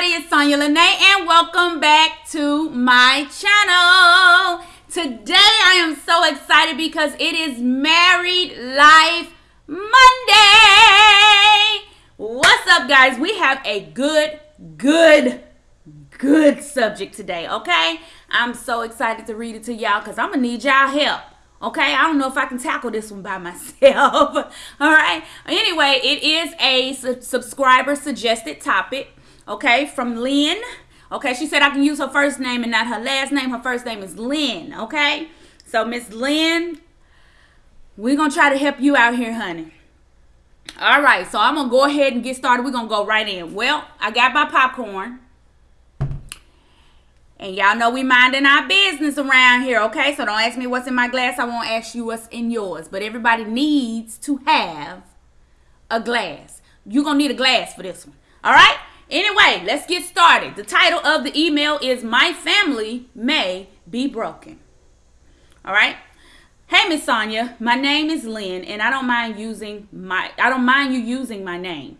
everybody, it's Sonya Lene and welcome back to my channel. Today I am so excited because it is Married Life Monday. What's up guys? We have a good, good, good subject today, okay? I'm so excited to read it to y'all because I'm going to need y'all help. Okay, I don't know if I can tackle this one by myself. All right. Anyway, it is a su- subscriber suggested topic. Okay, from Lynn. Okay, she said I can use her first name and not her last name. Her first name is Lynn. Okay, so Miss Lynn, we're gonna try to help you out here, honey. All right, so I'm gonna go ahead and get started. We're gonna go right in. Well, I got my popcorn. And y'all know we minding our business around here, okay? So don't ask me what's in my glass. I won't ask you what's in yours. But everybody needs to have a glass. You're going to need a glass for this one. All right? Anyway, let's get started. The title of the email is My Family May Be Broken. All right? Hey Miss Sonya, my name is Lynn and I don't mind using my I don't mind you using my name.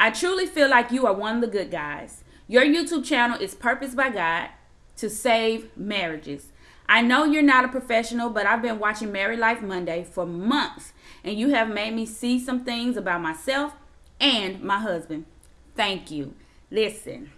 I truly feel like you are one of the good guys. Your YouTube channel is purposed by God to save marriages. I know you're not a professional, but I've been watching Married Life Monday for months, and you have made me see some things about myself and my husband. Thank you. Listen,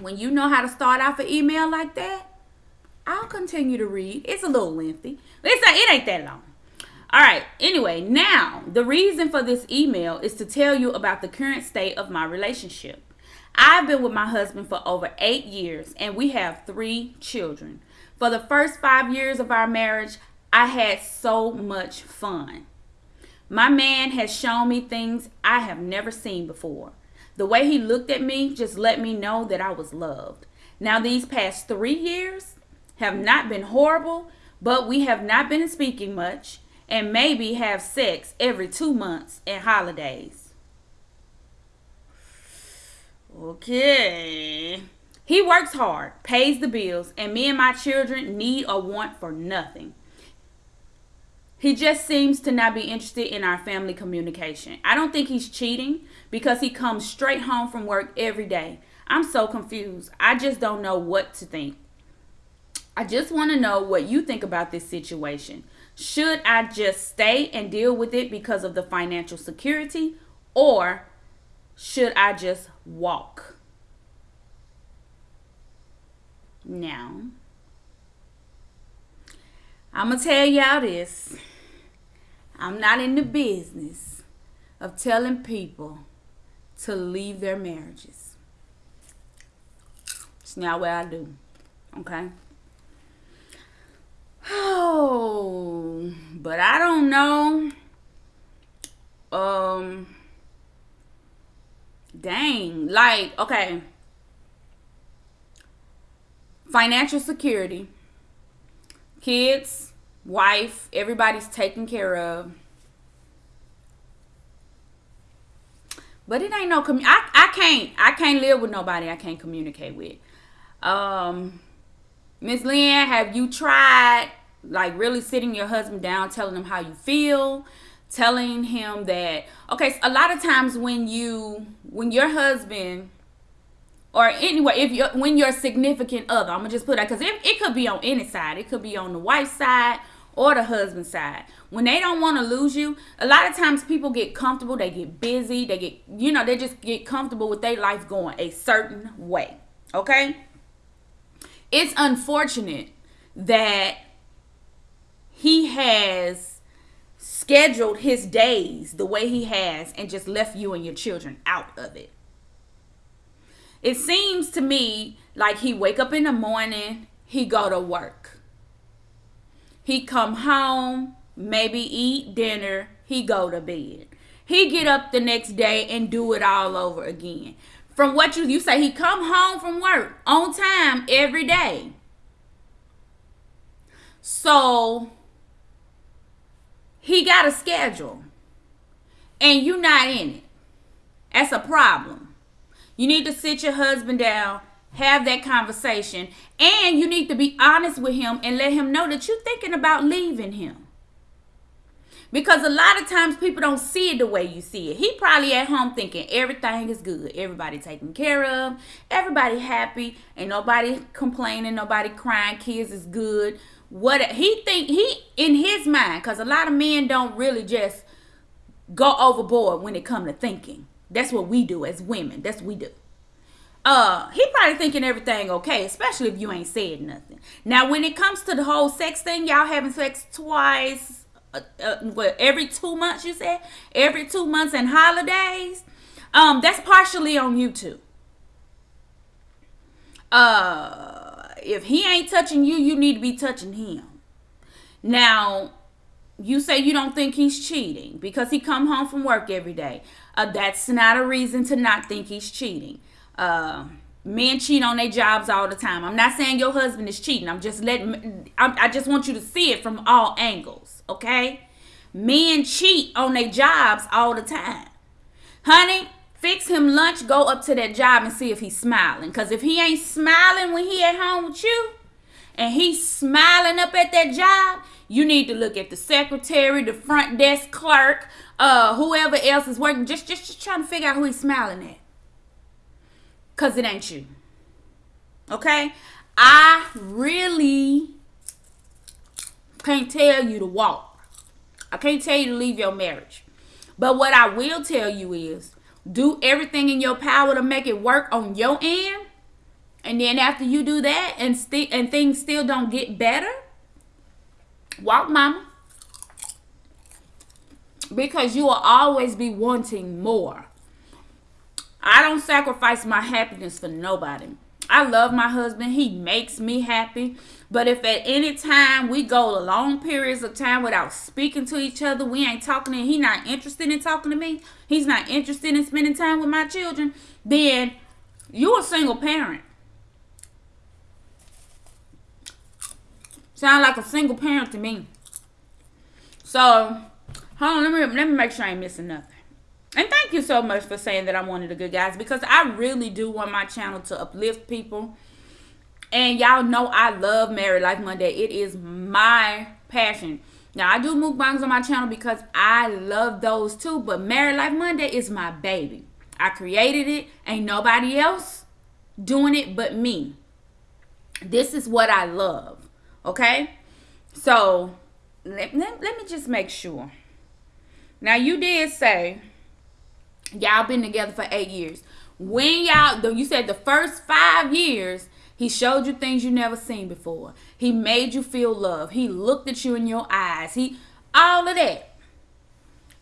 when you know how to start off an email like that, I'll continue to read. It's a little lengthy. It's a, it ain't that long. All right. Anyway, now the reason for this email is to tell you about the current state of my relationship. I've been with my husband for over eight years and we have three children. For the first five years of our marriage, I had so much fun. My man has shown me things I have never seen before. The way he looked at me just let me know that I was loved. Now, these past three years have not been horrible, but we have not been speaking much and maybe have sex every two months and holidays. Okay. He works hard, pays the bills, and me and my children need or want for nothing. He just seems to not be interested in our family communication. I don't think he's cheating because he comes straight home from work every day. I'm so confused. I just don't know what to think. I just want to know what you think about this situation. Should I just stay and deal with it because of the financial security or should I just walk? Now, I'm going to tell y'all this. I'm not in the business of telling people to leave their marriages. It's not what I do. Okay? Oh, but I don't know. Um, Dang. Like, okay. Financial security. Kids, wife, everybody's taken care of. But it ain't no commu- I, I can't I can't live with nobody I can't communicate with. Um Miss Lynn, have you tried like really sitting your husband down, telling him how you feel? telling him that okay a lot of times when you when your husband or anyway if you when your significant other i'm gonna just put that because it, it could be on any side it could be on the wife's side or the husband side when they don't want to lose you a lot of times people get comfortable they get busy they get you know they just get comfortable with their life going a certain way okay it's unfortunate that he has scheduled his days the way he has and just left you and your children out of it. It seems to me like he wake up in the morning, he go to work. He come home, maybe eat dinner, he go to bed. He get up the next day and do it all over again. From what you you say he come home from work on time every day. So he got a schedule and you not in it. That's a problem. You need to sit your husband down, have that conversation, and you need to be honest with him and let him know that you're thinking about leaving him. Because a lot of times people don't see it the way you see it. He probably at home thinking everything is good. Everybody taken care of. Everybody happy. and nobody complaining. Nobody crying. Kids is good. What he think he in his mind, because a lot of men don't really just go overboard when it come to thinking. That's what we do as women. That's what we do. Uh, he probably thinking everything okay, especially if you ain't said nothing. Now, when it comes to the whole sex thing, y'all having sex twice, uh, uh, what, every two months, you said? Every two months and holidays? Um, that's partially on YouTube. Uh, if he ain't touching you, you need to be touching him. Now, you say you don't think he's cheating because he come home from work every day. Uh, that's not a reason to not think he's cheating. Uh, men cheat on their jobs all the time. I'm not saying your husband is cheating. I'm just letting. I, I just want you to see it from all angles. Okay, men cheat on their jobs all the time. Honey, fix him lunch. Go up to that job and see if he's smiling. Cause if he ain't smiling when he at home with you, and he's smiling up at that job, you need to look at the secretary, the front desk clerk, uh, whoever else is working. Just, just, just trying to figure out who he's smiling at. Because it ain't you. Okay? I really can't tell you to walk. I can't tell you to leave your marriage. But what I will tell you is do everything in your power to make it work on your end. And then after you do that and st- and things still don't get better, walk mama. Because you will always be wanting more. I don't sacrifice my happiness for nobody. I love my husband. He makes me happy. But if at any time we go long periods of time without speaking to each other, we ain't talking and he not interested in talking to me, he's not interested in spending time with my children, then you're a single parent. Sound like a single parent to me. So, hold on, let me let me make sure I ain't missing nothing. And thank you so much for saying that I'm one of the good guys because I really do want my channel to uplift people. And y'all know I love Married Life Monday. It is my passion. Now I do mukbangs on my channel because I love those too, but Married Life Monday is my baby. I created it. Ain't nobody else doing it but me. This is what I love. Okay? So let, let, let me just make sure. Now you did say Y'all been together for eight years. When y'all, though you said the first five years, he showed you things you never seen before. He made you feel love. He looked at you in your eyes. He all of that.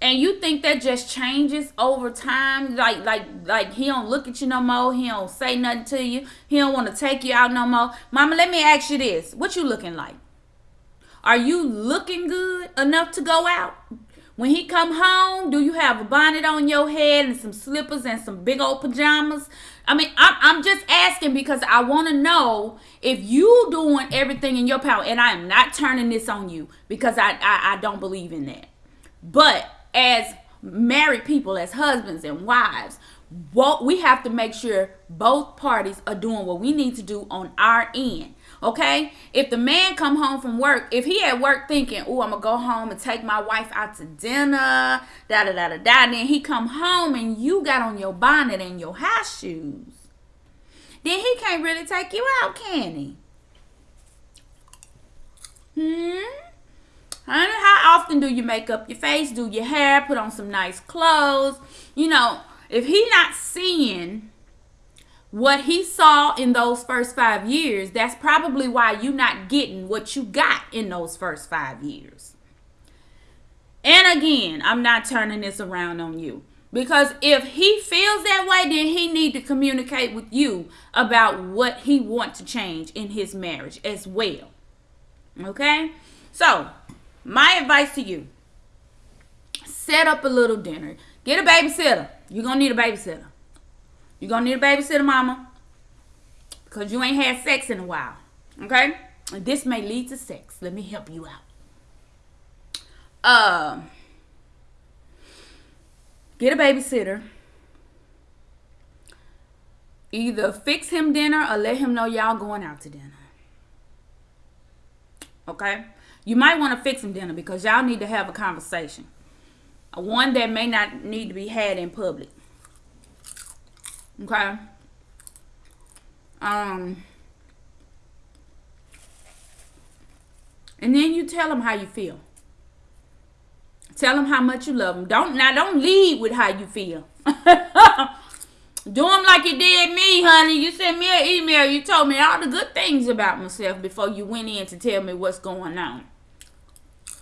And you think that just changes over time? Like like like he don't look at you no more. He don't say nothing to you. He don't want to take you out no more. Mama, let me ask you this. What you looking like? Are you looking good enough to go out? When he come home, do you have a bonnet on your head and some slippers and some big old pajamas? I mean, I'm, I'm just asking because I want to know if you doing everything in your power. And I am not turning this on you because I, I, I don't believe in that. But as married people, as husbands and wives, what we have to make sure both parties are doing what we need to do on our end Okay? If the man come home from work, if he at work thinking, oh, I'm gonna go home and take my wife out to dinner, da da da da da, then he come home and you got on your bonnet and your high shoes, then he can't really take you out, can he? Hmm? Honey, how often do you make up your face, do your hair, put on some nice clothes? You know, if he not seeing what he saw in those first five years, that's probably why you're not getting what you got in those first five years. And again, I'm not turning this around on you. Because if he feels that way, then he need to communicate with you about what he wants to change in his marriage as well. Okay? So, my advice to you, set up a little dinner. Get a babysitter. You're going to need a babysitter. You're going to need a babysitter, mama. Because you ain't had sex in a while. Okay? And this may lead to sex. Let me help you out. Uh, get a babysitter. Either fix him dinner or let him know y'all going out to dinner. Okay? You might want to fix him dinner because y'all need to have a conversation. One that may not need to be had in public. Okay. Um. And then you tell them how you feel. Tell them how much you love them. Don't now don't lead with how you feel. Do them like you did me, honey. You sent me an email. You told me all the good things about myself before you went in to tell me what's going on.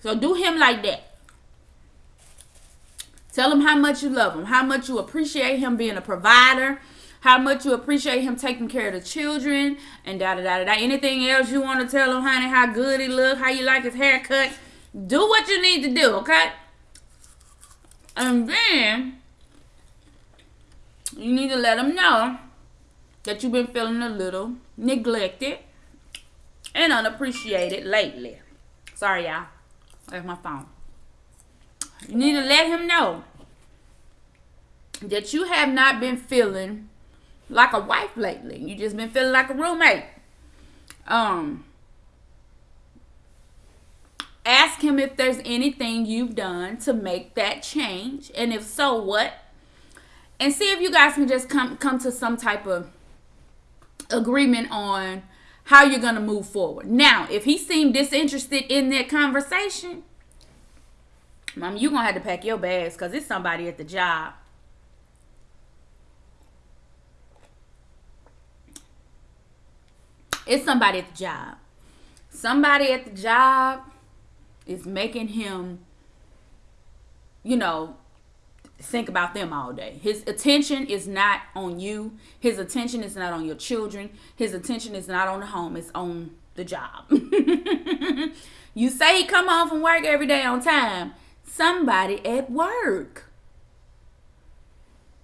So do him like that. Tell him how much you love him, how much you appreciate him being a provider, how much you appreciate him taking care of the children, and da da da da. Anything else you want to tell him, honey, how good he look, how you like his haircut. Do what you need to do, okay? And then you need to let him know that you've been feeling a little neglected and unappreciated lately. Sorry, y'all. That's my phone. You need to let him know that you have not been feeling like a wife lately. You just been feeling like a roommate. Um ask him if there's anything you've done to make that change and if so what and see if you guys can just come come to some type of agreement on how you're gonna move forward. Now, if he seemed disinterested in that conversation, mom, you gonna have to pack your bags because it's somebody at the job. It's somebody at the job. Somebody at the job is making him, you know, think about them all day. His attention is not on you. His attention is not on your children. His attention is not on the home. It's on the job. you say he come home from work every day on time. Somebody at work.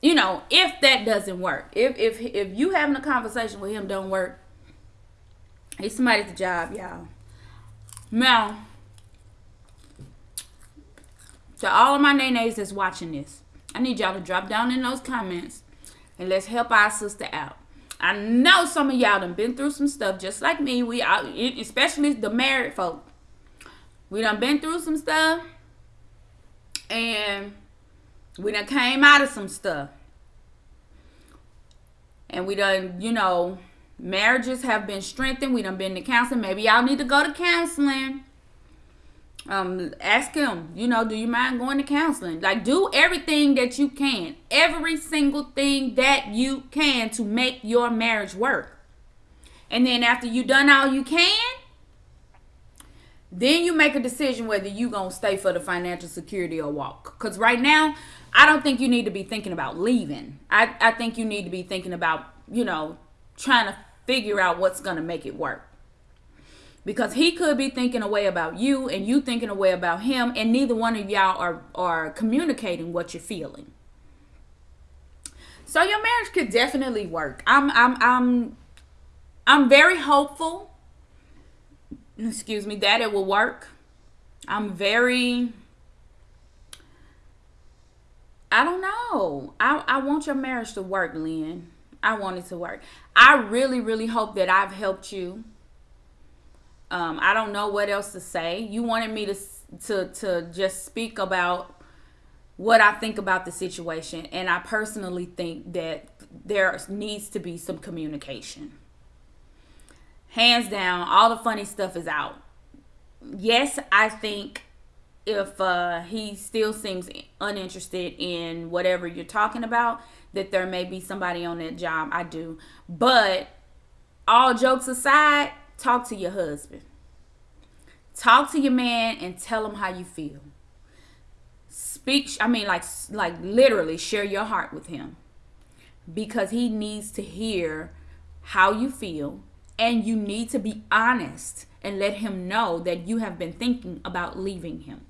You know, if that doesn't work, if if if you having a conversation with him don't work, he's somebody at the job, y'all. Now, to all of my nays that's watching this, I need y'all to drop down in those comments and let's help our sister out. I know some of y'all done been through some stuff just like me. We are, especially the married folk. We done been through some stuff and we done came out of some stuff. And we done, you know, marriages have been strengthened. We done been to counseling. Maybe y'all need to go to counseling um ask him you know do you mind going to counseling like do everything that you can every single thing that you can to make your marriage work and then after you done all you can then you make a decision whether you gonna stay for the financial security or walk. Because right now i don't think you need to be thinking about leaving. I i think you need to be thinking about you know trying to figure out what's gonna make it work. Because he could be thinking a way about you and you thinking a way about him and neither one of y'all are are communicating what you're feeling. So your marriage could definitely work. I'm i'm i'm i'm very hopeful excuse me that it will work. I'm very i don't know. I i want your marriage to work lynn. I want it to work. I really really hope that i've helped you. Um, I don't know what else to say. You wanted me to to to just speak about what I think about the situation, and I personally think that there needs to be some communication. Hands down, all the funny stuff is out. Yes, I think if uh, he still seems uninterested in whatever you're talking about, that there may be somebody on that job. I do, but all jokes aside talk to your husband. Talk to your man and tell him how you feel. Speak, I mean, like, like literally share your heart with him because he needs to hear how you feel and you need to be honest and let him know that you have been thinking about leaving him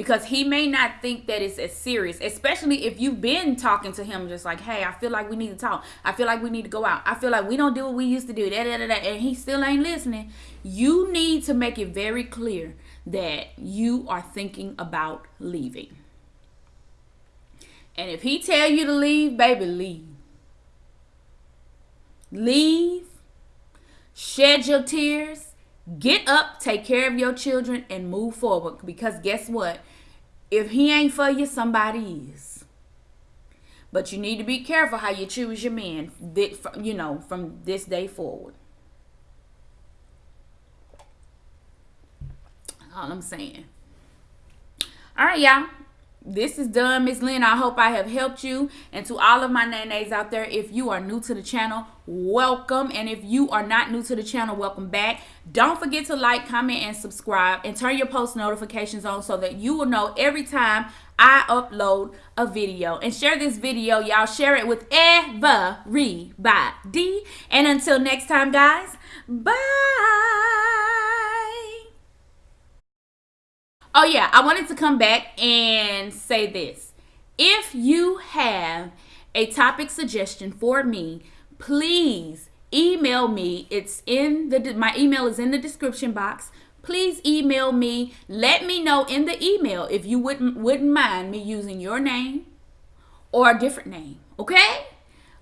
because he may not think that it's as serious, especially if you've been talking to him just like, hey, I feel like we need to talk. I feel like we need to go out. I feel like we don't do what we used to do. Da, da, da, da, and he still ain't listening. You need to make it very clear that you are thinking about leaving. And if he tell you to leave, baby, leave. Leave. Shed your tears. Get up, take care of your children, and move forward. Because guess what? If he ain't for you, somebody is. But you need to be careful how you choose your man, you know, from this day forward. All I'm saying. All right, y'all this is done, Miss Lynn. I hope I have helped you. And to all of my nays out there, if you are new to the channel, welcome. And if you are not new to the channel, welcome back. Don't forget to like, comment, and subscribe. And turn your post notifications on so that you will know every time I upload a video. And share this video, y'all. Share it with everybody. And until next time, guys, bye. Oh, yeah, I wanted to come back and say this. If you have a topic suggestion for me, please email me. It's in the my email is in the description box. Please email me. Let me know in the email if you wouldn't wouldn't mind me using your name or a different name. Okay?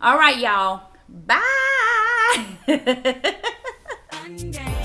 All right, y'all. Bye.